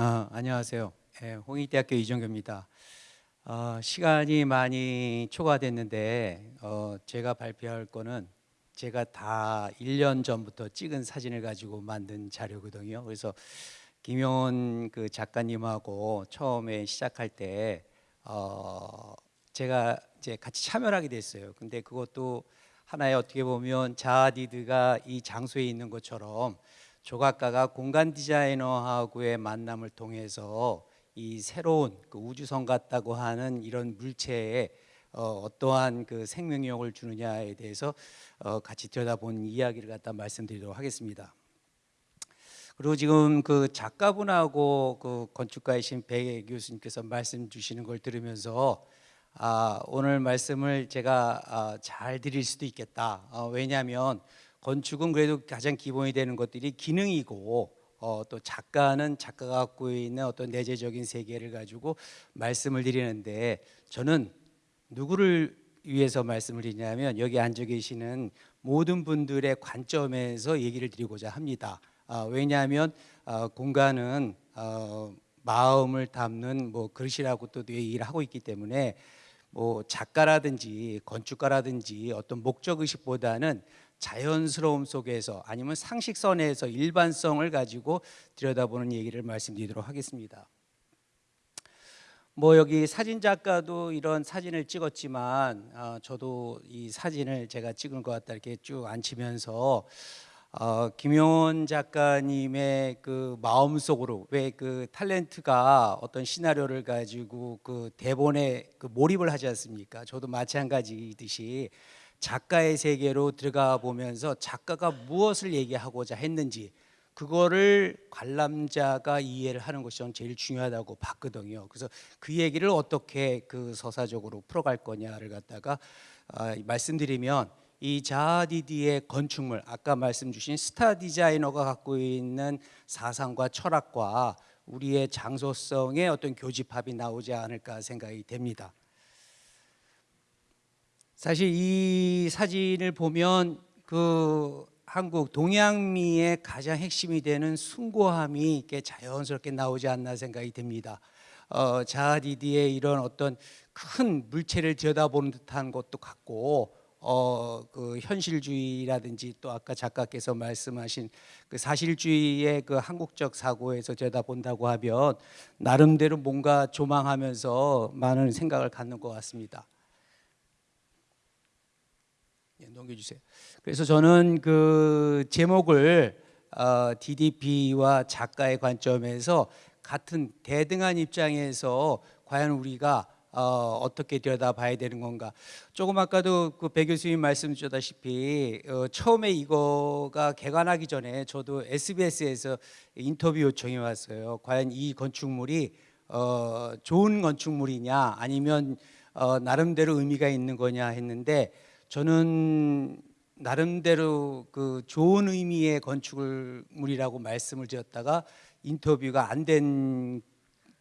아, 안녕하세요. 예, 홍익대학교 이정교입니다. 어, 시간이 많이 초과됐는데 어, 제가 발표할 거는 제가 다 1년 전부터 찍은 사진을 가지고 만든 자료거든요. 그래서 김용원 그 작가님하고 처음에 시작할 때 어, 제가 이제 같이 참여를 하게 됐어요. 근데 그것도 하나의 어떻게 보면 자아디드가 이 장소에 있는 것처럼 조각가가 공간 디자이너하고의 만남을 통해서 이 새로운 그 우주선 같다고 하는 이런 물체에 어, 어떠한 그 생명력을 주느냐에 대해서 어, 같이 들여다본 이야기를 갖다 말씀드리도록 하겠습니다. 그리고 지금 그 작가분하고 그 건축가이신 배 교수님께서 말씀 주시는 걸 들으면서 아, 오늘 말씀을 제가 아, 잘 드릴 수도 있겠다. 어, 왜냐하면 건축은 그래도 가장 기본이 되는 것들이 기능이고 어, 또 작가는 작가가 갖고 있는 어떤 내재적인 세계를 가지고 말씀을 드리는데 저는 누구를 위해서 말씀을 드리냐면 여기 앉아 계시는 모든 분들의 관점에서 얘기를 드리고자 합니다. 아, 왜냐하면 아, 공간은 어, 마음을 담는 뭐 그릇이라고 또 얘기를 하고 있기 때문에 뭐 작가라든지 건축가라든지 어떤 목적 의식보다는 자연스러움 속에서 아니면 상식선에서 일반성을 가지고 들여다보는 얘기를 말씀드리도록 하겠습니다. 뭐 여기 사진 작가도 이런 사진을 찍었지만 어, 저도 이 사진을 제가 찍은 것 같다 이렇게 쭉 앉히면서 어, 김용원 작가님의 그 마음속으로 왜 그 탤런트가 어떤 시나리오를 가지고 그 대본에 그 몰입을 하지 않습니까? 저도 마찬가지듯이 작가의 세계로 들어가 보면서 작가가 무엇을 얘기하고자 했는지 그거를 관람자가 이해를 하는 것이 저는 제일 중요하다고 봤거든요. 그래서 그 얘기를 어떻게 그 서사적으로 풀어갈 거냐를 갖다가 아, 말씀드리면 이 자아디디의 건축물 아까 말씀 주신 스타 디자이너가 갖고 있는 사상과 철학과 우리의 장소성의 어떤 교집합이 나오지 않을까 생각이 됩니다. 사실 이 사진을 보면 그 한국 동양미의 가장 핵심이 되는 숭고함이 이렇게 자연스럽게 나오지 않나 생각이 됩니다. 어, 자아디디의 이런 어떤 큰 물체를 들여다보는 듯한 것도 같고 어, 그 현실주의라든지 또 아까 작가께서 말씀하신 그 사실주의의 그 한국적 사고에서 들여다본다고 하면 나름대로 뭔가 조망하면서 많은 생각을 갖는 것 같습니다. 예, 넘겨주세요. 그래서 저는 그 제목을 어, DDP와 작가의 관점에서 같은 대등한 입장에서 과연 우리가 어, 어떻게 들여다봐야 되는 건가? 조금 아까도 그 배 교수님 말씀 주셨다시피 어, 처음에 이거가 개관하기 전에 저도 SBS에서 인터뷰 요청이 왔어요. 과연 이 건축물이 어, 좋은 건축물이냐 아니면 어, 나름대로 의미가 있는 거냐 했는데 저는 나름대로 그 좋은 의미의 건축물이라고 말씀을 드렸다가 인터뷰가 안 된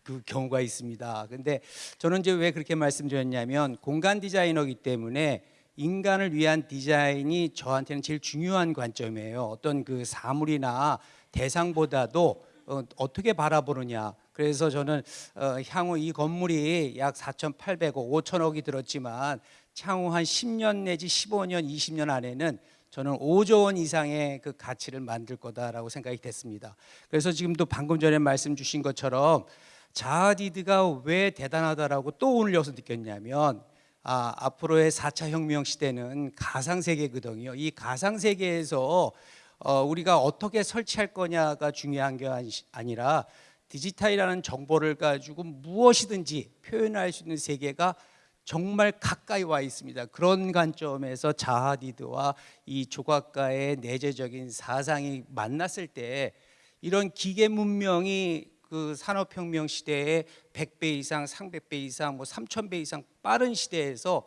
그 경우가 있습니다. 근데 저는 이제 왜 그렇게 말씀드렸냐면 공간 디자이너이기 때문에 인간을 위한 디자인이 저한테는 제일 중요한 관점이에요. 어떤 그 사물이나 대상보다도 어, 떻게 바라보느냐. 그래서 저는 어, 향후 이 건물이 약 4,800억, 5천억이 들었지만 향후 한 10년 내지 15년, 20년 안에는 저는 5조 원 이상의 그 가치를 만들 거다라고 생각이 됐습니다. 그래서 지금도 방금 전에 말씀 주신 것처럼 자아디드가 왜 대단하다라고 또 오늘 여기서 느꼈냐면 아, 앞으로의 4차 혁명 시대는 가상 세계거든요. 이 가상 세계에서 어, 우리가 어떻게 설치할 거냐가 중요한 게 아니라 디지털이라는 정보를 가지고 무엇이든지 표현할 수 있는 세계가 정말 가까이 와 있습니다. 그런 관점에서 자하디드와 이 조각가의 내재적인 사상이 만났을 때 이런 기계 문명이 그 산업혁명 시대에 100배 이상, 300배 이상, 뭐 3000배 이상 빠른 시대에서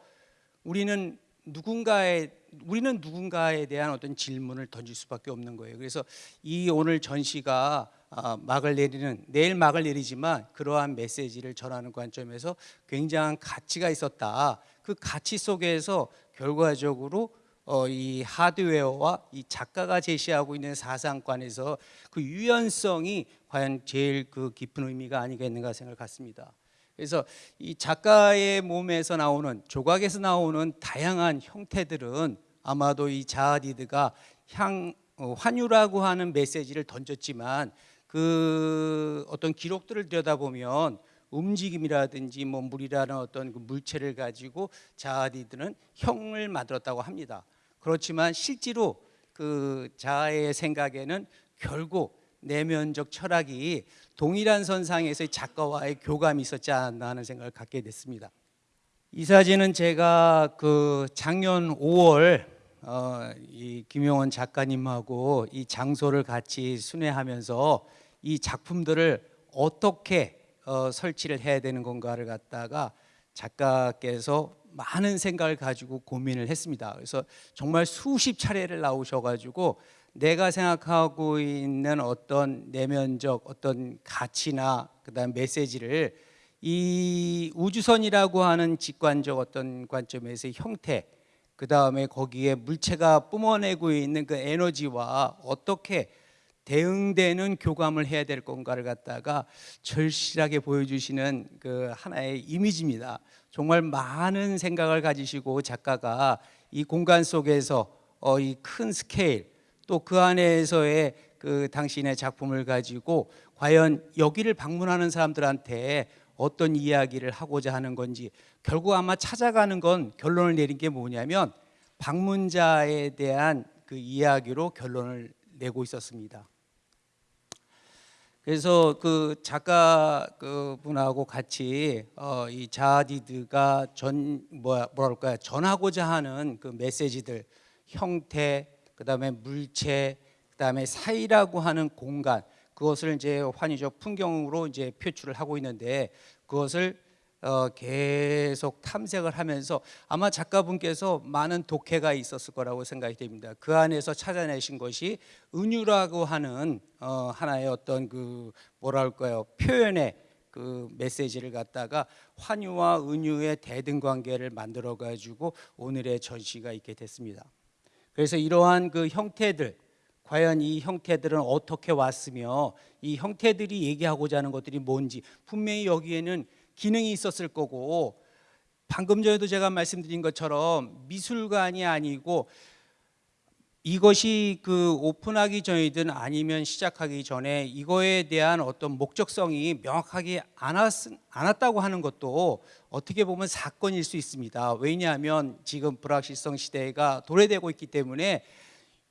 우리는 누군가의 우리는 누군가에 대한 어떤 질문을 던질 수밖에 없는 거예요. 그래서 이 오늘 전시가 아, 막을 내리는 내일 막을 내리지만 그러한 메시지를 전하는 관점에서 굉장한 가치가 있었다. 그 가치 속에서 결과적으로 어, 이 하드웨어와 이 작가가 제시하고 있는 사상관에서 그 유연성이 과연 제일 그 깊은 의미가 아니겠는가 생각을 갖습니다. 그래서 이 작가의 몸에서 나오는 조각에서 나오는 다양한 형태들은 아마도 이 자하디드가 향 어, 환유라고 하는 메시지를 던졌지만 그 어떤 기록들을 들여다보면 움직임이라든지 뭐 물이라는 어떤 그 물체를 가지고 자하디드는 형을 만들었다고 합니다. 그렇지만 실제로 그 자아의 생각에는 결국 내면적 철학이 동일한 선상에서의 작가와의 교감이 있었지 않나 하는 생각을 갖게 됐습니다. 이 사진은 제가 그 작년 5월 어, 이 김용원 작가님하고 이 장소를 같이 순회하면서 이 작품들을 어떻게 어, 설치를 해야 되는 건가를 갖다가 작가께서 많은 생각을 가지고 고민을 했습니다. 그래서 정말 수십 차례를 나오셔가지고 내가 생각하고 있는 어떤 내면적 어떤 가치나 그다음 메시지를 이 우주선이라고 하는 직관적 어떤 관점에서의 형태 그 다음에 거기에 물체가 뿜어내고 있는 그 에너지와 어떻게 대응되는 교감을 해야 될 건가를 갖다가 절실하게 보여주시는 그 하나의 이미지입니다. 정말 많은 생각을 가지시고 작가가 이 공간 속에서 어, 이 큰 스케일 또 그 안에서의 그 당신의 작품을 가지고 과연 여기를 방문하는 사람들한테 어떤 이야기를 하고자 하는 건지 결국 아마 찾아가는 건 결론을 내린 게 뭐냐면 방문자에 대한 그 이야기로 결론을 내고 있었습니다. 그래서 그 작가 그 분하고 같이 어, 이 자디드가 전 뭐야 뭐랄까요 전하고자 하는 그 메시지들 형태 그다음에 물체 그다음에 사이라고 하는 공간 그것을 이제 환희적 풍경으로 이제 표출을 하고 있는데 그것을 어, 계속 탐색을 하면서 아마 작가분께서 많은 독해가 있었을 거라고 생각이 됩니다. 그 안에서 찾아내신 것이 은유라고 하는 어, 하나의 어떤 그 뭐라 할까요 표현의 그 메시지를 갖다가 환유와 은유의 대등 관계를 만들어 가지고 오늘의 전시가 있게 됐습니다. 그래서 이러한 그 형태들 과연 이 형태들은 어떻게 왔으며 이 형태들이 얘기하고자 하는 것들이 뭔지 분명히 여기에는 기능이 있었을 거고 방금 전에도 제가 말씀드린 것처럼 미술관이 아니고 이것이 그 오픈하기 전이든 아니면 시작하기 전에 이거에 대한 어떤 목적성이 명확하게 않았, 않았다고 하는 것도 어떻게 보면 사건일 수 있습니다. 왜냐하면 지금 불확실성 시대가 도래되고 있기 때문에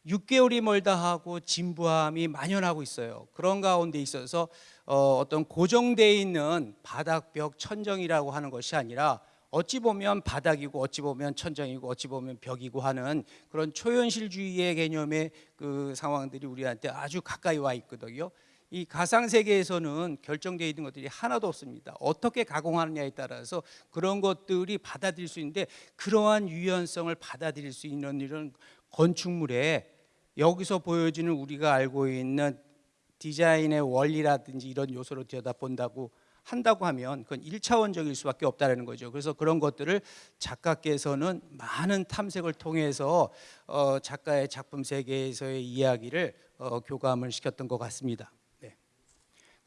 6개월이 멀다 하고 진부함이 만연하고 있어요. 그런 가운데 있어서 어, 어떤 고정되어 있는 바닥벽 천정이라고 하는 것이 아니라 어찌 보면 바닥이고 어찌 보면 천정이고 어찌 보면 벽이고 하는 그런 초현실주의의 개념의 그 상황들이 우리한테 아주 가까이 와 있거든요. 이 가상 세계에서는 결정되어 있는 것들이 하나도 없습니다. 어떻게 가공하느냐에 따라서 그런 것들이 받아들일 수 있는데 그러한 유연성을 받아들일 수 있는 이런 건축물에 여기서 보여지는 우리가 알고 있는 디자인의 원리라든지 이런 요소로 들여다본다고 한다고 하면 그건 1차원적일 수밖에 없다는 거죠. 그래서 그런 것들을 작가께서는 많은 탐색을 통해서 어, 작가의 작품 세계에서의 이야기를 어, 교감을 시켰던 것 같습니다.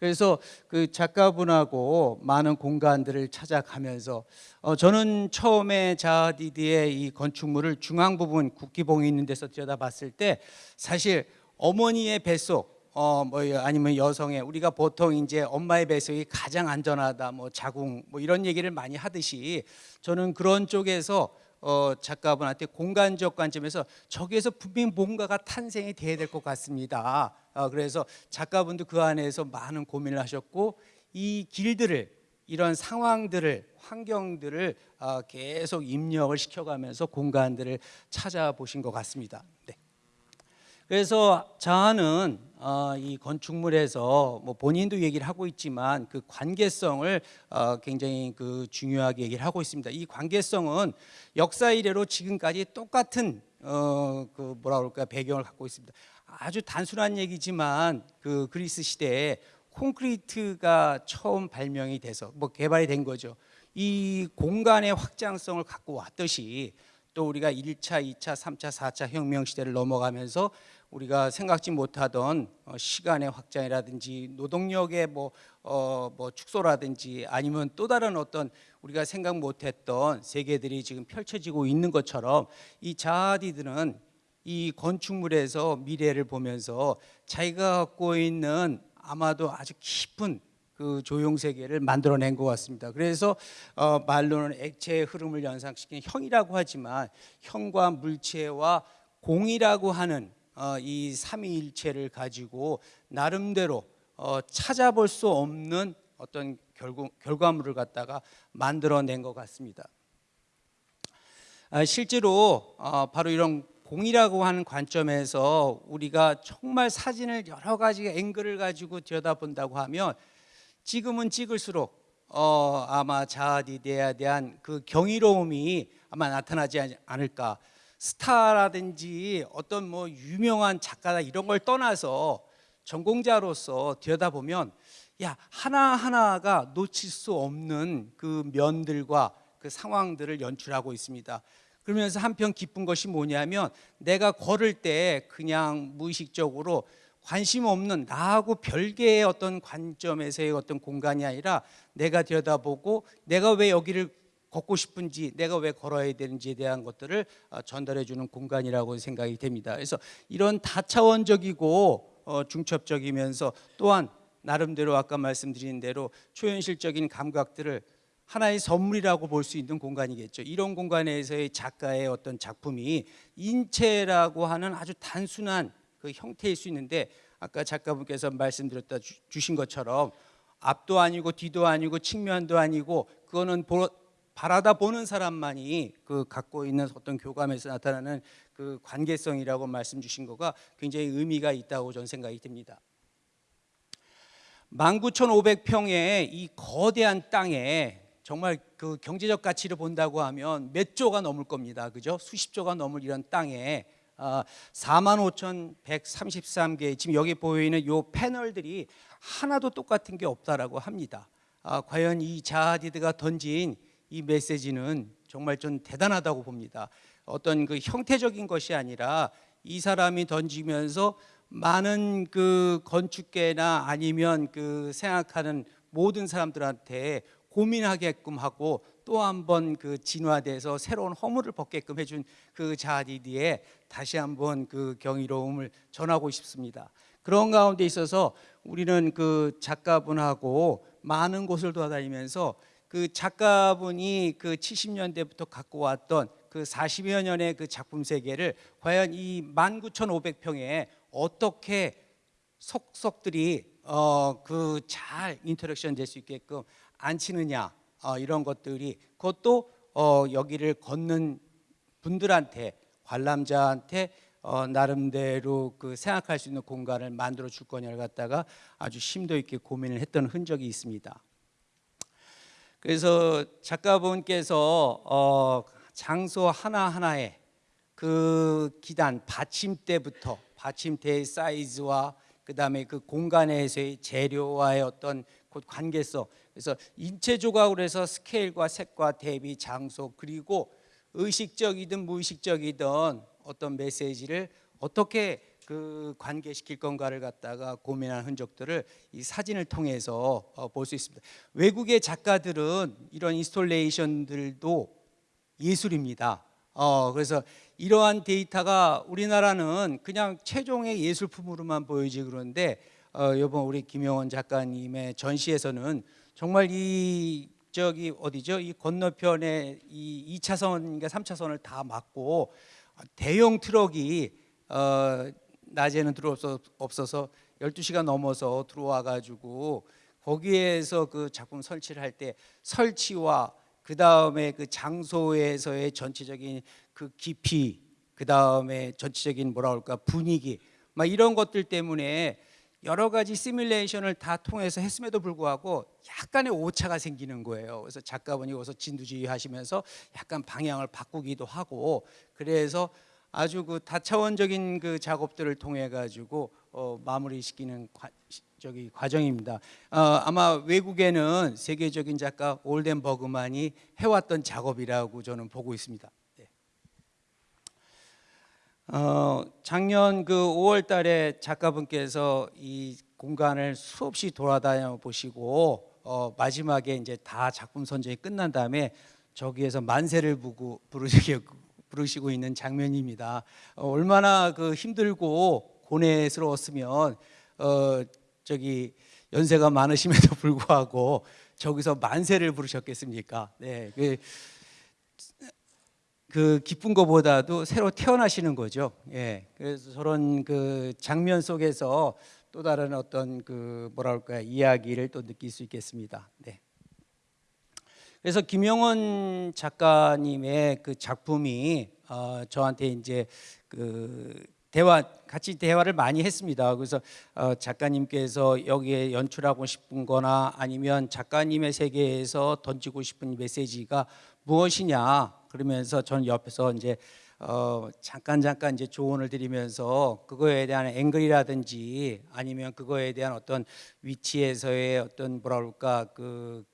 네. 그래서 그 작가분하고 많은 공간들을 찾아가면서 어, 저는 처음에 자디드의 이 건축물을 중앙 부분 국기봉이 있는 데서 들여다봤을 때 사실 어머니의 뱃속 어, 뭐 아니면 여성의 우리가 보통 이제 엄마의 뱃속이 가장 안전하다, 뭐 자궁, 뭐 이런 얘기를 많이 하듯이 저는 그런 쪽에서 어, 작가분한테 공간적 관점에서 저기에서 분명히 뭔가가 탄생이 돼야 될 것 같습니다. 어, 그래서 작가분도 그 안에서 많은 고민을 하셨고 이 길들을 이런 상황들을 환경들을 어, 계속 입력을 시켜가면서 공간들을 찾아보신 것 같습니다. 네. 그래서 저는 어, 이 건축물에서 뭐 본인도 얘기를 하고 있지만 그 관계성을 어, 굉장히 그 중요하게 얘기를 하고 있습니다. 이 관계성은 역사 이래로 지금까지 똑같은 어, 그 뭐라 그럴까 배경을 갖고 있습니다. 아주 단순한 얘기지만 그 그리스 시대에 콘크리트가 처음 발명이 돼서 뭐 개발이 된 거죠. 이 공간의 확장성을 갖고 왔듯이 또 우리가 1차, 2차, 3차, 4차 혁명 시대를 넘어가면서 우리가 생각지 못하던 어, 시간의 확장이라든지 노동력의 뭐, 어, 뭐 축소라든지 아니면 또 다른 어떤 우리가 생각 못했던 세계들이 지금 펼쳐지고 있는 것처럼 이 자아디들은 이 건축물에서 미래를 보면서 자기가 갖고 있는 아마도 아주 깊은 그 조형 세계를 만들어낸 것 같습니다. 그래서 어, 말로는 액체의 흐름을 연상시키는 형이라고 하지만 형과 물체와 공이라고 하는 어, 이 삼위일체를 가지고 나름대로 어, 찾아볼 수 없는 어떤 결국 결과물을 갖다가 만들어낸 것 같습니다. 아, 실제로 어, 바로 이런 공이라고 하는 관점에서 우리가 정말 사진을 여러 가지 앵글을 가지고 들여다본다고 하면 지금은 찍을수록 어, 아마 자아디데에 대한 그 경이로움이 아마 나타나지 않을까. 스타라든지 어떤 뭐 유명한 작가다 이런 걸 떠나서 전공자로서 들여다보면 야 하나하나가 놓칠 수 없는 그 면들과 그 상황들을 연출하고 있습니다. 그러면서 한편 기쁜 것이 뭐냐면 내가 걸을 때 그냥 무의식적으로 관심 없는 나하고 별개의 어떤 관점에서의 어떤 공간이 아니라 내가 들여다보고 내가 왜 여기를 걷고 싶은지 내가 왜 걸어야 되는지에 대한 것들을 어, 전달해 주는 공간이라고 생각이 됩니다. 그래서 이런 다차원적이고 어, 중첩적이면서 또한 나름대로 아까 말씀드린 대로 초현실적인 감각들을 하나의 선물이라고 볼 수 있는 공간이겠죠. 이런 공간에서의 작가의 어떤 작품이 인체라고 하는 아주 단순한 그 형태일 수 있는데 아까 작가분께서 말씀드렸다 주신 것처럼 앞도 아니고 뒤도 아니고 측면도 아니고 그거는 보, 바라다 보는 사람만이 그 갖고 있는 어떤 교감에서 나타나는 그 관계성이라고 말씀 주신 거가 굉장히 의미가 있다고 저는 생각이 듭니다. 19,500평의 이 거대한 땅에 정말 그 경제적 가치를 본다고 하면 몇 조가 넘을 겁니다. 그죠? 수십 조가 넘을 이런 땅에 45,133개 지금 여기 보이는 요 패널들이 하나도 똑같은 게 없다라고 합니다. 아, 과연 이 자하디드가 던진 이 메시지는 정말 좀 대단하다고 봅니다. 어떤 그 형태적인 것이 아니라 이 사람이 던지면서 많은 그 건축계나 아니면 그 생각하는 모든 사람들한테 고민하게끔 하고 또 한 번 그 진화돼서 새로운 허물을 벗게끔 해준 그 자디디에 다시 한번 그 경이로움을 전하고 싶습니다. 그런 가운데 있어서 우리는 그 작가분하고 많은 곳을 돌아다니면서 그 작가분이 그 70년대부터 갖고 왔던 그 40여 년의 그 작품 세계를 과연 이 19,500평에 어떻게 속속들이 어 그 잘 interaction 될 수 있게끔 앉히느냐 어, 이런 것들이 그것도 어, 여기를 걷는 분들한테 관람자한테 어, 나름대로 그 생각할 수 있는 공간을 만들어 줄 거냐를 갖다가 아주 심도 있게 고민을 했던 흔적이 있습니다. 그래서 작가분께서 어, 장소 하나 하나에 그 기단 받침대부터 받침대의 사이즈와 그 다음에 그 공간에서의 재료와의 어떤 그 관계성 그래서 인체 조각으로 해서 스케일과 색과 대비 장소 그리고 의식적이든 무의식적이든 어떤 메시지를 어떻게 그 관계시킬 건가를 갖다가 고민한 흔적들을 이 사진을 통해서 어, 볼수 있습니다. 외국의 작가들은 이런 installation들도 예술입니다. 어, 그래서 이러한 데이터가 우리나라는 그냥 최종의 예술품으로만 보이지 그런데 어, 이번 우리 김영원 작가님의 전시에서는 정말 이 저기 어디죠? 이 건너편에 이 2차선인가 3차선을 다 막고 대형 트럭이 어, 낮에는 들어올 수 없어서 12시간 넘어서 들어와 가지고 거기에서 그 작품 설치를 할 때 설치와 그 다음에 그 장소에서의 전체적인 그 깊이, 그 다음에 전체적인 뭐라 그럴까 분위기, 막 이런 것들 때문에 여러 가지 시뮬레이션을 다 통해서 했음에도 불구하고 약간의 오차가 생기는 거예요. 그래서 작가분이 여기서 진두지휘 하시면서 약간 방향을 바꾸기도 하고 그래서 아주 그 다차원적인 그 작업들을 통해 가지고 어, 마무리시키는 과, 저기 과정입니다. 어, 아마 외국에는 세계적인 작가 올덴 버그만이 해왔던 작업이라고 저는 보고 있습니다. 네. 어, 작년 그 5월 달에 작가분께서 이 공간을 수없이 돌아다녀 보시고 어, 마지막에 이제 다 작품 선정이 끝난 다음에 저기에서 만세를 부고 부르시고, 있는 장면입니다. 어, 얼마나 그 힘들고 고뇌스러웠으면 어, 저기 연세가 많으심에도 불구하고 저기서 만세를 부르셨겠습니까? 네, 그, 그 기쁜 것보다도 새로 태어나시는 거죠. 예, 그래서 저런 그 장면 속에서 또 다른 어떤 그 뭐랄까 이야기를 또 느낄 수 있겠습니다. 네. 그래서 김영원 작가님의 그 작품이 어, 저한테 이제 그 대화 같이 대화를 많이 했습니다. 그래서 어, 작가님께서 여기에 연출하고 싶은거나 아니면 작가님의 세계에서 던지고 싶은 메시지가 무엇이냐 그러면서 저는 옆에서 이제 어, 잠깐 잠깐 이제 조언을 드리면서 그거에 대한 앵글이라든지 아니면 그거에 대한 어떤 위치에서의 어떤 뭐라 그럴까 그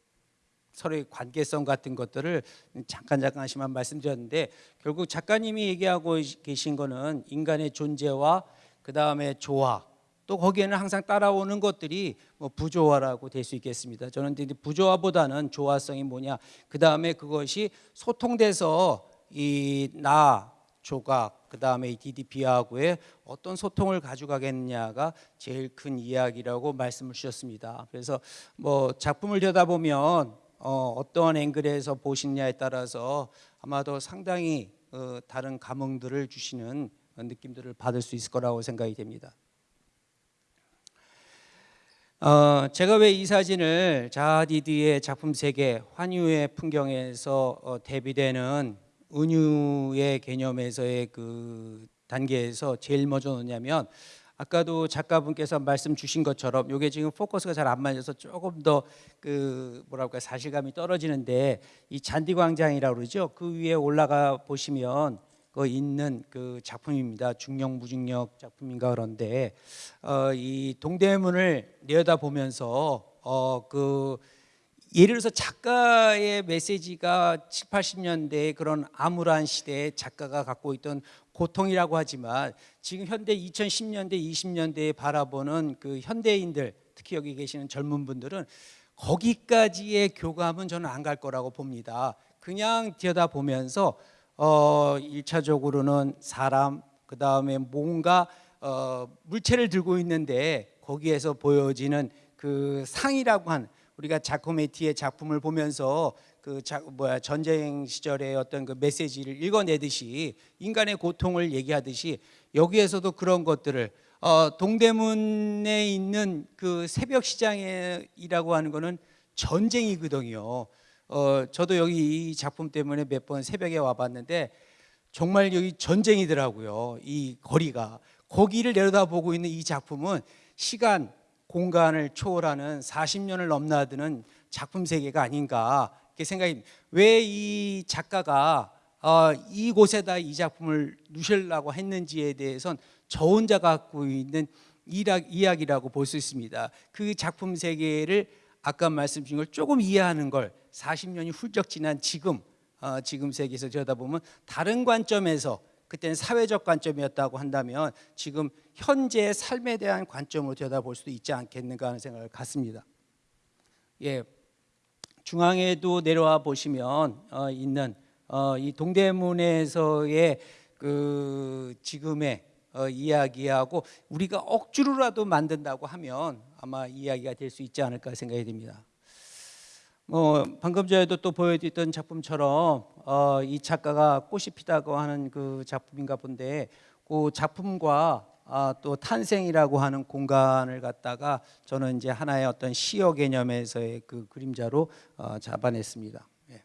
서로의 관계성 같은 것들을 잠깐 잠깐씩만 말씀드렸는데 결국 작가님이 얘기하고 계신 거는 인간의 존재와 그 다음에 조화 또 거기에는 항상 따라오는 것들이 뭐 부조화라고 될 수 있겠습니다. 저는 부조화보다는 조화성이 뭐냐 그 다음에 그것이 소통돼서 이 나 조각 그 다음에 이 DDP하고의 어떤 소통을 가져가겠느냐가 제일 큰 이야기라고 말씀을 주셨습니다. 그래서 뭐 작품을 들여다보면 어, 어떠한 앵글에서 보시느냐에 따라서 아마도 상당히 어, 다른 감흥들을 주시는 느낌들을 받을 수 있을 거라고 생각이 됩니다. 어, 제가 왜 이 사진을 자하디드의 작품 세계 환유의 풍경에서 어, 대비되는 은유의 개념에서의 그 단계에서 제일 먼저 넣냐면 아까도 작가분께서 말씀 주신 것처럼 이게 지금 포커스가 잘 안 맞아서 조금 더 그 뭐랄까 사실감이 떨어지는데 이 잔디 광장이라고 그러죠. 그 위에 올라가 보시면 그 있는 그 작품입니다. 중력 무중력 작품인가 그런데 어, 이 동대문을 내려다 보면서 어, 그 예를 들어서 작가의 메시지가 7, 80년대의 그런 암울한 시대에 작가가 갖고 있던 고통이라고 하지만 지금 현대 2010년대, 20년대에 바라보는 그 현대인들 특히 여기 계시는 젊은 분들은 거기까지의 교감은 저는 안 갈 거라고 봅니다. 그냥 들여다보면서 어 1차적으로는 사람 그 다음에 뭔가 어 물체를 들고 있는데 거기에서 보여지는 그 상이라고 한 우리가 자코메티의 작품을 보면서 그 자, 뭐야 전쟁 시절의 어떤 그 메시지를 읽어내듯이 인간의 고통을 얘기하듯이 여기에서도 그런 것들을 어, 동대문에 있는 그 새벽 시장이라고 하는 거는 전쟁이거든요. 어, 저도 여기 이 작품 때문에 몇 번 새벽에 와봤는데 정말 여기 전쟁이더라고요. 이 거리가 거기를 내려다보고 있는 이 작품은 시간 공간을 초월하는 40년을 넘나드는 작품 세계가 아닌가 이렇게 생각이 왜 이 작가가 어, 이곳에다 이 작품을 누시려고 했는지에 대해선 저 혼자 갖고 있는 이야기라고 볼 수 있습니다. 그 작품 세계를 아까 말씀 주신 걸 조금 이해하는 걸 40년이 훌쩍 지난 지금 어, 지금 세계에서 들여다보면 다른 관점에서 그때는 사회적 관점이었다고 한다면 지금 현재의 삶에 대한 관점으로 들여다볼 수도 있지 않겠는가 하는 생각을 갖습니다. 예, 중앙에도 내려와 보시면 어, 있는 어, 이 동대문에서의 그 지금의 어, 이야기하고 우리가 억지로라도 만든다고 하면 아마 이야기가 될 수 있지 않을까 생각이 됩니다. 뭐 방금 전에도 또 보여드렸던 작품처럼 어, 이 작가가 꽃이 피다고 하는 그 작품인가 본데 그 작품과 아, 또 탄생이라고 하는 공간을 갖다가 저는 이제 하나의 어떤 시어 개념에서의 그 그림자로 어, 잡아냈습니다. 예.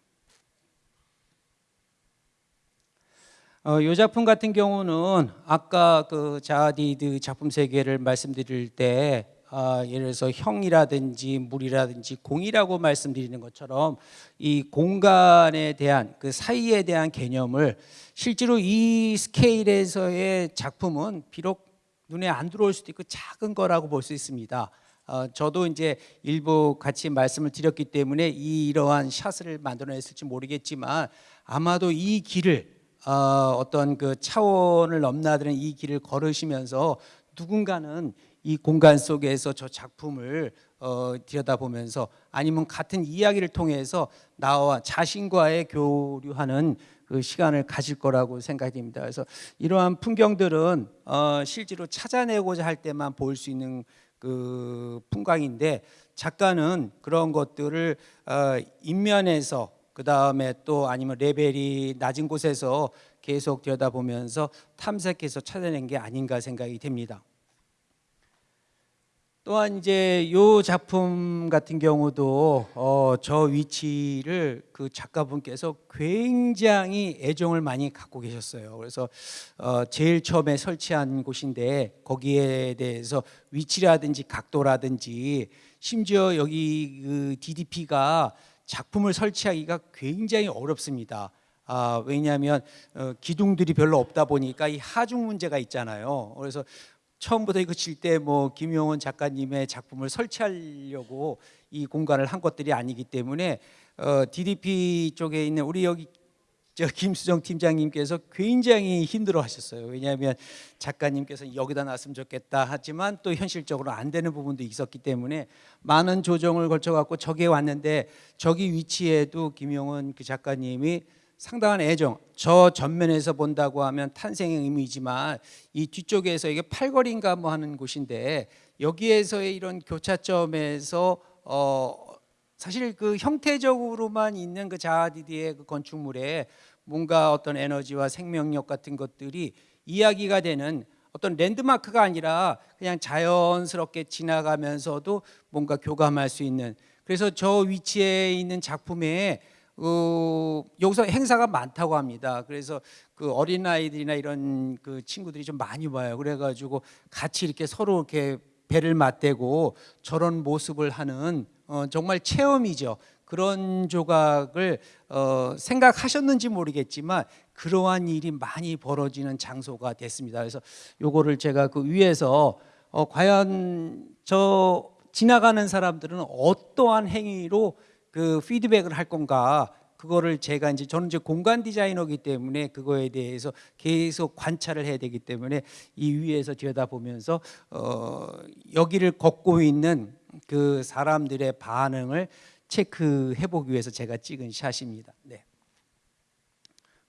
어, 이 작품 같은 경우는 아까 그 자디드 작품 세계를 말씀드릴 때 아, 예를 들어서 형이라든지 물이라든지 공이라고 말씀드리는 것처럼 이 공간에 대한 그 사이에 대한 개념을 실제로 이 스케일에서의 작품은 비록 눈에 안 들어올 수도 있고 작은 거라고 볼 수 있습니다. 어, 저도 이제 일부 같이 말씀을 드렸기 때문에 이 이러한 샷을 만들어냈을지 모르겠지만 아마도 이 길을 어, 어떤 그 차원을 넘나드는 이 길을 걸으시면서 누군가는 이 공간 속에서 저 작품을 어, 들여다보면서 아니면 같은 이야기를 통해서 나와 자신과의 교류하는 그 시간을 가질 거라고 생각이 됩니다. 그래서 이러한 풍경들은 어, 실제로 찾아내고자 할 때만 볼 수 있는 그 풍광인데 작가는 그런 것들을 어, 인면에서 그 다음에 또 아니면 레벨이 낮은 곳에서 계속 들여다보면서 탐색해서 찾아낸 게 아닌가 생각이 됩니다. 또한 이제 요 작품 같은 경우도 어, 저 위치를 그 작가분께서 굉장히 애정을 많이 갖고 계셨어요. 그래서 어, 제일 처음에 설치한 곳인데 거기에 대해서 위치라든지 각도라든지 심지어 여기 그 DDP가 작품을 설치하기가 굉장히 어렵습니다. 아, 왜냐하면 어, 기둥들이 별로 없다 보니까 이 하중 문제가 있잖아요. 그래서 처음부터 이거 칠 때 뭐 김용원 작가님의 작품을 설치하려고 이 공간을 한 것들이 아니기 때문에 어, DDP 쪽에 있는 우리 여기 저 김수정 팀장님께서 굉장히 힘들어 하셨어요. 왜냐하면 작가님께서 여기다 놨으면 좋겠다 하지만 또 현실적으로 안 되는 부분도 있었기 때문에 많은 조정을 거쳐갖고 저기에 왔는데 저기 위치에도 김용원 그 작가님이 상당한 애정. 저 전면에서 본다고 하면 탄생의 의미지만 이 뒤쪽에서 이게 팔거리인가 뭐 하는 곳인데 여기에서의 이런 교차점에서 어 사실 그 형태적으로만 있는 그 자아디디의 그 건축물에 뭔가 어떤 에너지와 생명력 같은 것들이 이야기가 되는 어떤 랜드마크가 아니라 그냥 자연스럽게 지나가면서도 뭔가 교감할 수 있는 그래서 저 위치에 있는 작품에 어, 여기서 행사가 많다고 합니다. 그래서 그 어린 아이들이나 이런 그 친구들이 좀 많이 와요. 그래가지고 같이 이렇게 서로 이렇게 배를 맞대고 저런 모습을 하는 어, 정말 체험이죠. 그런 조각을 어, 생각하셨는지 모르겠지만 그러한 일이 많이 벌어지는 장소가 됐습니다. 그래서 요거를 제가 그 위에서 어, 과연 저 지나가는 사람들은 어떠한 행위로 그 피드백을 할 건가 그거를 제가 이제 저는 이제 공간 디자이너이기 때문에 그거에 대해서 계속 관찰을 해야 되기 때문에 이 위에서 들여다보면서 어 여기를 걷고 있는 그 사람들의 반응을 체크해 보기 위해서 제가 찍은 샷입니다. 네.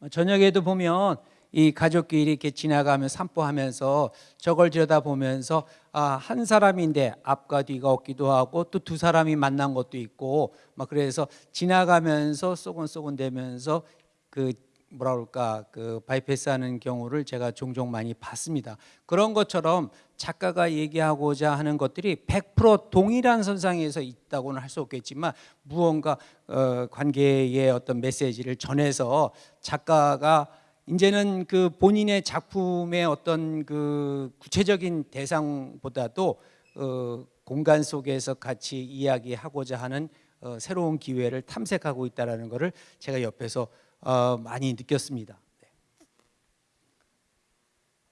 어, 저녁에도 보면 이 가족끼리 이렇게 지나가면 산보하면서 저걸 들여다보면서 아, 한 사람인데 앞과 뒤가 없기도 하고 또 두 사람이 만난 것도 있고 막 그래서 지나가면서 쏘곤쏘곤 대면서 그 뭐라 그럴까 그 바이패스하는 경우를 제가 종종 많이 봤습니다. 그런 것처럼 작가가 얘기하고자 하는 것들이 100% 동일한 선상에서 있다고는 할 수 없겠지만 무언가 어, 관계의 어떤 메시지를 전해서 작가가 이제는 그 본인의 작품의 어떤 그 구체적인 대상보다도 어, 공간 속에서 같이 이야기하고자 하는 어, 새로운 기회를 탐색하고 있다라는 것을 제가 옆에서 어, 많이 느꼈습니다. 네.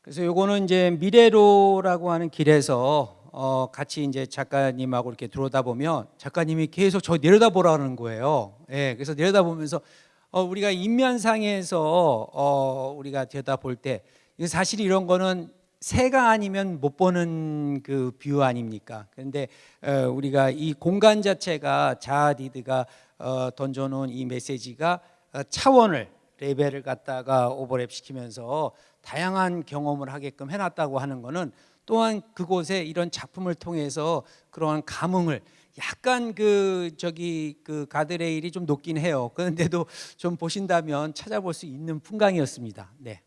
그래서 요거는 이제 미래로라고 하는 길에서 어, 같이 이제 작가님하고 이렇게 들어오다 보면 작가님이 계속 저 내려다보라는 거예요. 예, 그래서 내려다보면서 어, 우리가 입면상에서 어, 우리가 들여다볼 때 사실 이런 거는 새가 아니면 못 보는 그 view 아닙니까? 그런데 어, 우리가 이 공간 자체가 자아디드가 어, 던져놓은 이 메시지가 어, 차원을 레벨을 갖다가 오버랩 시키면서 다양한 경험을 하게끔 해놨다고 하는 거는 또한 그곳에 이런 작품을 통해서 그러한 감흥을 약간 그 저기 그 가드레일이 좀 높긴 해요. 그런데도 좀 보신다면 찾아볼 수 있는 풍광이었습니다. 네.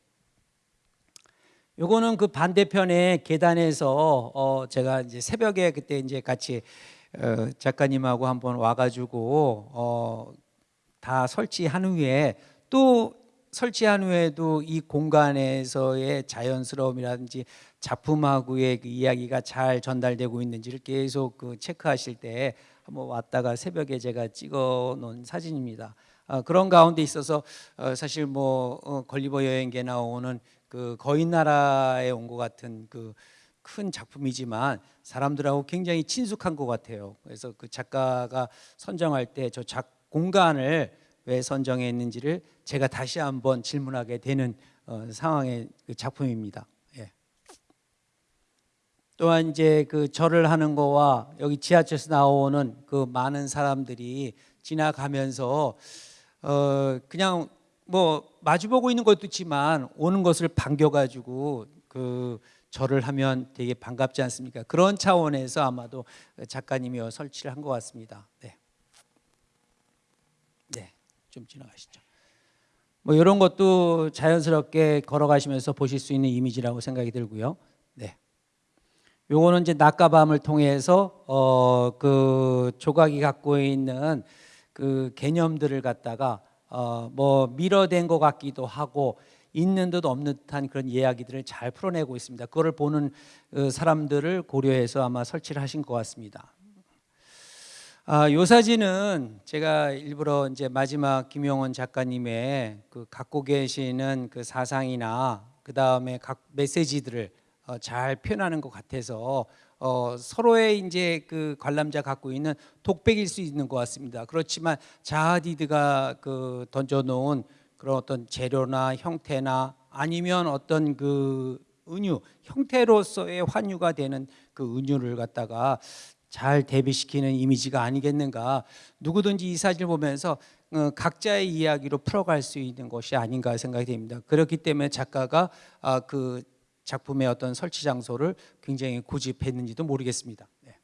요거는 그 반대편에 계단에서 어 제가 이제 새벽에 그때 이제 같이 어 작가님하고 한번 와가지고 어 다 설치한 후에 또 설치한 후에도 이 공간에서의 자연스러움이라든지 작품하고의 그 이야기가 잘 전달되고 있는지를 계속 그 체크하실 때 한번 왔다가 새벽에 제가 찍어 놓은 사진입니다. 어, 그런 가운데 있어서 어, 사실 뭐 어, 걸리버 여행기에 나오는 그 거인 나라에 온 것 같은 그 큰 작품이지만 사람들하고 굉장히 친숙한 것 같아요. 그래서 그 작가가 선정할 때 저 작 공간을 왜 선정했는지를 제가 다시 한번 질문하게 되는 어, 상황의 그 작품입니다. 예. 또한 이제 그 절을 하는 거와 여기 지하철에서 나오는 그 많은 사람들이 지나가면서 어 그냥 뭐 마주보고 있는 것도 있지만 오는 것을 반겨가지고 그 절을 하면 되게 반갑지 않습니까? 그런 차원에서 아마도 작가님이 설치를 한 것 같습니다. 네. 네, 좀 지나가시죠. 뭐 이런 것도 자연스럽게 걸어가시면서 보실 수 있는 이미지라고 생각이 들고요. 네. 요거는 이제 낮과 밤을 통해서 어 그 조각이 갖고 있는 그 개념들을 갖다가 어 뭐 밀어댄 것 같기도 하고 있는 듯 없는 듯한 그런 이야기들을 잘 풀어내고 있습니다. 그거를 보는 어, 사람들을 고려해서 아마 설치를 하신 것 같습니다. 아, 요 사진은 제가 일부러 이제 마지막 김용원 작가님의 그 갖고 계시는 그 사상이나 그 다음에 각 메시지들을 어, 잘 표현하는 것 같아서 어, 서로의 이제 그 관람자 갖고 있는 독백일 수 있는 것 같습니다. 그렇지만 자하디드가 그 던져놓은 그런 어떤 재료나 형태나 아니면 어떤 그 은유 형태로서의 환유가 되는 그 은유를 갖다가 잘 대비시키는 이미지가 아니겠는가 누구든지 이 사진을 보면서 어, 각자의 이야기로 풀어갈 수 있는 것이 아닌가 생각이 됩니다. 그렇기 때문에 작가가 아, 그 작품의 어떤 설치 장소를 굉장히 고집했는지도 모르겠습니다. 네.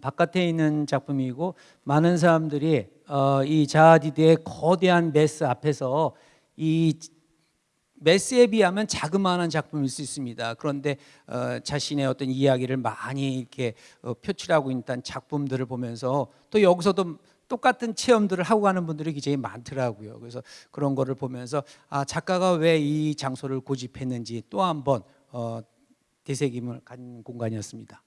바깥에 있는 작품이고 많은 사람들이 어, 이 자하디드의 거대한 메스 앞에서 이 메스에 비하면 자그마한 작품일 수 있습니다. 그런데 어, 자신의 어떤 이야기를 많이 이렇게 어, 표출하고 있는 작품들을 보면서 또 여기서도 똑같은 체험들을 하고 가는 분들이 굉장히 많더라고요. 그래서 그런 거를 보면서 아 작가가 왜 이 장소를 고집했는지 또 한번 어, 되새김을 갖는 공간이었습니다.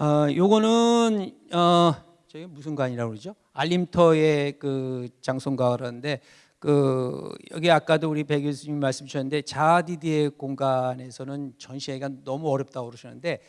어, 요거는 어, 저희 무슨 관이라고 그러죠? 알림터의 그 장소인가 그러는데 그 여기 아까도 우리 배 교수님 말씀 주셨는데 자아디디의 공간에서는 전시하기가 너무 어렵다고 그러셨는데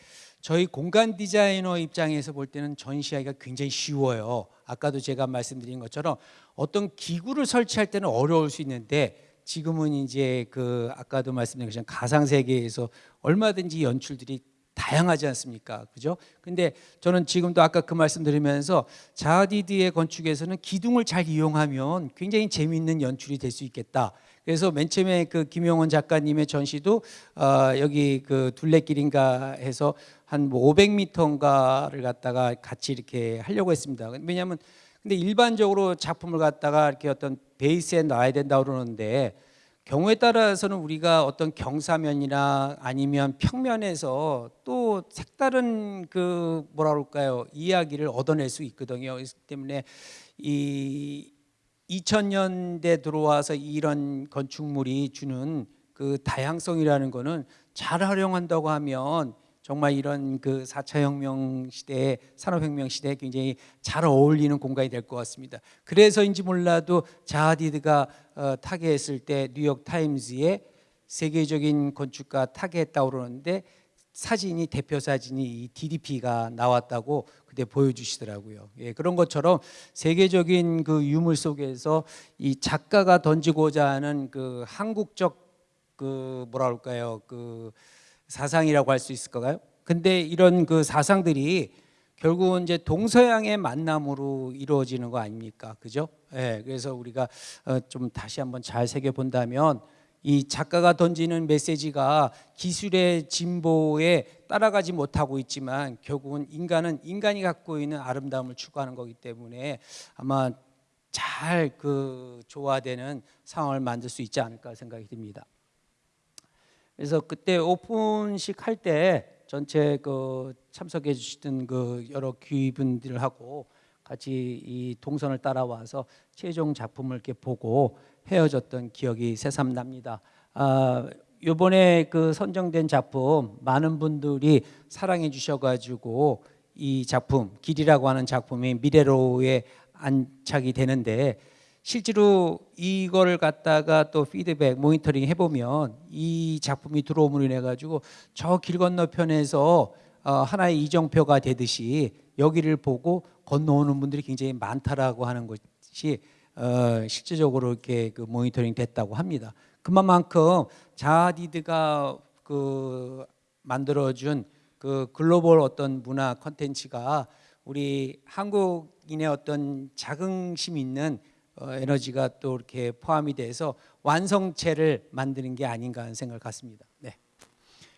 저희 공간 디자이너 입장에서 볼 때는 전시하기가 굉장히 쉬워요. 아까도 제가 말씀드린 것처럼 어떤 기구를 설치할 때는 어려울 수 있는데 지금은 이제 그 아까도 말씀드린 것처럼 가상 세계에서 얼마든지 연출들이 다양하지 않습니까? 그죠? 근데 저는 지금도 아까 그 말씀 드리면서 자하디드의 건축에서는 기둥을 잘 이용하면 굉장히 재미있는 연출이 될 수 있겠다. 그래서 맨 처음에 그 김용원 작가님의 전시도 어, 여기 그 둘레길인가 해서 한 뭐 500m인가를 갖다가 같이 이렇게 하려고 했습니다. 왜냐하면 근데 일반적으로 작품을 갖다가 이렇게 어떤 베이스에 놔야 된다 고 그러는데 경우에 따라서는 우리가 어떤 경사면이나 아니면 평면에서 또 색다른 그 뭐라 그럴까요 이야기를 얻어낼 수 있거든요. 그렇기 때문에 이 2000년대 들어와서 이런 건축물이 주는 그 다양성이라는 거는 잘 활용한다고 하면 정말 이런 그 4차 혁명 시대에 산업혁명 시대에 굉장히 잘 어울리는 공간이 될 것 같습니다. 그래서인지 몰라도 자하디드가 어, 타겟했을 때 뉴욕 타임즈에 세계적인 건축가 타겟했다고 그러는데 사진이 대표 사진이 이 DDP가 나왔다고 그때 보여주시더라고요. 예, 그런 것처럼 세계적인 그 유물 속에서 이 작가가 던지고자 하는 그 한국적 그 뭐라 그럴까요? 그 사상이라고 할 수 있을까요? 근데 이런 그 사상들이 결국은 이제 동서양의 만남으로 이루어지는 거 아닙니까? 그죠? 예, 그래서 우리가 어, 좀 다시 한번 잘 새겨 본다면 이 작가가 던지는 메시지가 기술의 진보에 따라가지 못하고 있지만 결국은 인간은 인간이 갖고 있는 아름다움을 추구하는 거기 때문에 아마 잘 그 조화되는 상황을 만들 수 있지 않을까 생각이 듭니다. 그래서 그때 오픈식 할 때 전체 그 참석해 주시던 그 여러 귀분들하고 같이 이 동선을 따라와서 최종 작품을 이렇게 보고 헤어졌던 기억이 새삼 납니다. 아, 이번에 그 선정된 작품 많은 분들이 사랑해 주셔가지고 이 작품 길이라고 하는 작품이 미래로에 안착이 되는데 실제로 이거를 갖다가 또 피드백 모니터링 해보면 이 작품이 들어옴으로 인해 가지고 저 길 건너편에서 어, 하나의 이정표가 되듯이 여기를 보고 건너오는 분들이 굉장히 많다라고 하는 것이 어, 실제적으로 이렇게 그 모니터링 됐다고 합니다. 그만큼 자디드가 그 만들어준 그 글로벌 어떤 문화 컨텐츠가 우리 한국인의 어떤 자긍심 있는 어, 에너지가 또 이렇게 포함이 돼서 완성체를 만드는 게 아닌가 하는 생각을 갖습니다. 네.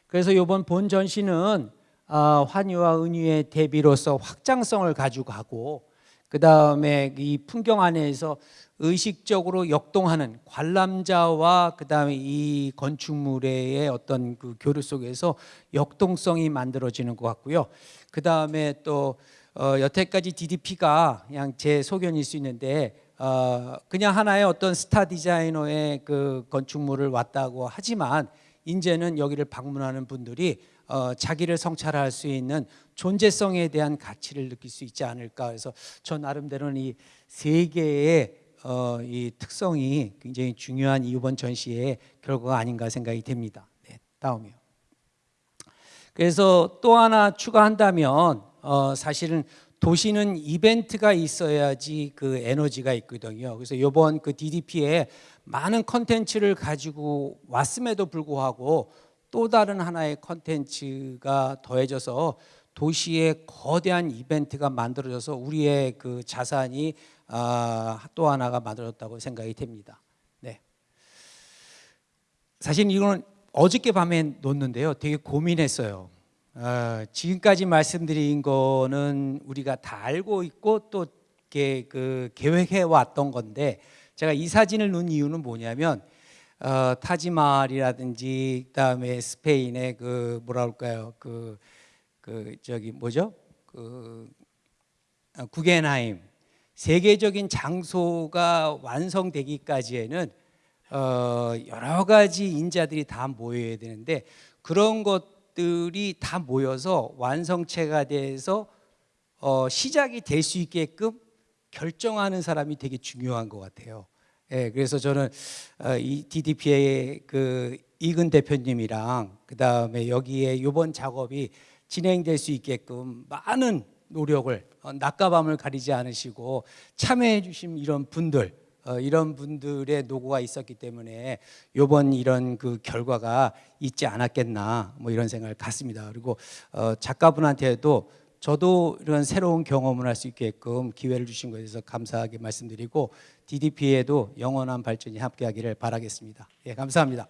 그래서 이번 본 전시는 아, 환희와 은유의 대비로서 확장성을 가지고 가고 그 다음에 이 풍경 안에서 의식적으로 역동하는 관람자와 그 다음에 이 건축물의 어떤 그 교류 속에서 역동성이 만들어지는 것 같고요. 그 다음에 또 어, 여태까지 DDP가 그냥 제 소견일 수 있는데 어, 그냥 하나의 어떤 스타 디자이너의 그 건축물을 왔다고 하지만 이제는 여기를 방문하는 분들이 어, 자기를 성찰할 수 있는 존재성에 대한 가치를 느낄 수 있지 않을까 그래서 저 나름대로는 이 세 개의 어, 이 특성이 굉장히 중요한 이번 전시의 결과가 아닌가 생각이 됩니다. 네, 다음이요. 그래서 또 하나 추가한다면 어, 사실은 도시는 이벤트가 있어야지 그 에너지가 있거든요. 그래서 이번 그 DDP에 많은 컨텐츠를 가지고 왔음에도 불구하고 또 다른 하나의 컨텐츠가 더해져서 도시의 거대한 이벤트가 만들어져서 우리의 그 자산이 아, 또 하나가 만들어졌다고 생각이 됩니다. 네. 사실 이거는 어저께 밤에 놓는데요. 되게 고민했어요. 어, 지금까지 말씀드린 거는 우리가 다 알고 있고 또 이렇게 그 계획해 왔던 건데 제가 이 사진을 넣은 이유는 뭐냐면 어, 타지마할이라든지 그다음에 스페인의 그 뭐라 그럴까요? 그, 그 저기 뭐죠? 그 어, 구겐하임. 세계적인 장소가 완성되기까지에는 어, 여러 가지 인자들이 다 모여야 되는데 그런 것 들이 다 모여서 완성체가 돼서 어, 시작이 될 수 있게끔 결정하는 사람이 되게 중요한 것 같아요. 예, 그래서 저는 어, 이 DDP의 그 이근 대표님이랑 그 다음에 여기에 이번 작업이 진행될 수 있게끔 많은 노력을 어, 낮과 밤을 가리지 않으시고 참여해 주신 이런 분들 어, 이런 분들의 노고가 있었기 때문에 이번 이런 그 결과가 있지 않았겠나 뭐 이런 생각을 갖습니다. 그리고 어, 작가분한테도 저도 이런 새로운 경험을 할 수 있게끔 기회를 주신 것에 대해서 감사하게 말씀드리고 DDP에도 영원한 발전이 함께하기를 바라겠습니다. 예, 감사합니다.